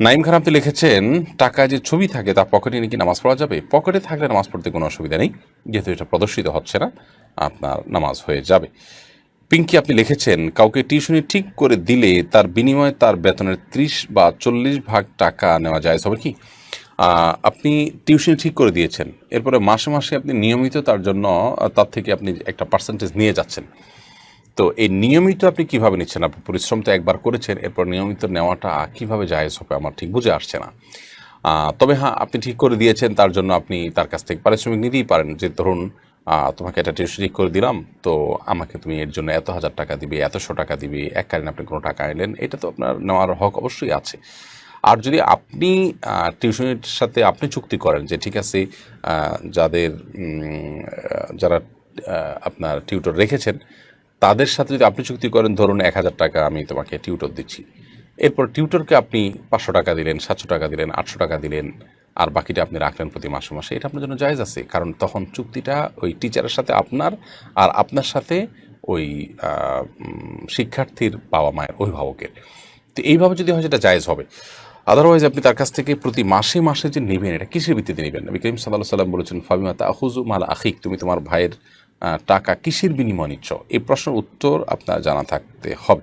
নাইম খান আপনি লিখেছেন টাকা যে ছবি থাকে তা পকেটে নাকি নামাজ পড়া যাবে? পকেটে থাকলে নামাজ পড়তে কোনো অসুবিধা নেই, যেহেতু এটা প্রদর্শিত হচ্ছে না, আপনার নামাজ হয়ে যাবে। পিঙ্কি আপনি লিখেছেন, কাউকে টিউশনি ঠিক করে দিলে তার বিনিময়ে তার বেতনের ত্রিশ বা চল্লিশ ভাগ টাকা নেওয়া যায় হবে কি? আপনি টিউশনি ঠিক করে দিয়েছেন, এরপরে মাসে মাসে আপনি নিয়মিত তার জন্য, তার থেকে আপনি একটা পার্সেন্টেজ নিয়ে যাচ্ছেন। তো এই নিয়মিত আপনি কীভাবে নিচ্ছেন? আপনি পরিশ্রম তো একবার করেছেন, এরপর নিয়মিত নেওয়াটা কীভাবে জায়েজ হবে আমার ঠিক বুঝে আসছে না। তবে হ্যাঁ আপনি ঠিক করে দিয়েছেন, তার জন্য আপনি তার কাছ থেকে পারিশ্রমিক নিতেই পারেন। যে ধরুন তোমাকে এটা টিউশন ঠিক করে দিলাম, তো আমাকে তুমি এর জন্য এত হাজার টাকা দিবে, এতশো টাকা দিবে এককালীন আপনি কোনো টাকা এলেন এটা তো আপনার নেওয়ার হক অবশ্যই আছে। আর যদি আপনি টিউশনের সাথে আপনি চুক্তি করেন যে ঠিক আছে যাদের যারা আপনার টিউটর রেখেছেন তাদের সাথে যদি আপনি চুক্তি করেন, ধরুন এক হাজার টাকা আমি তোমাকে টিউটর দিচ্ছি। এরপর টিউটরকে আপনি পাঁচশো টাকা দিলেন, সাতশো টাকা দিলেন, আটশো টাকা দিলেন, আর বাকিটা আপনি রাখলেন প্রতি মাসে মাসে, এটা আপনার জন্য জায়েজ আছে। কারণ তখন চুক্তিটা ওই টিচারের সাথে আপনার, আর আপনার সাথে ওই শিক্ষার্থীর বাবা মায়ের, অভিভাবকের। তো এইভাবে যদি হয় সেটা জায়েজ হবে। আদারওয়াইজ আপনি তার কাছ থেকে প্রতি মাসে মাসে যে নেবেন, এটা কিসের ভিত্তিতে নেবেন? নবী করিম সাল্লাহ সাল্লাম বলেছেন, ফাবিমা তাহুজু মাল আখিক তুমি তোমার ভাইয়ের টাকা কিসের বিনিময় নিচ্ছ? এই প্রশ্নের উত্তর আপনার জানা থাকতে হবে।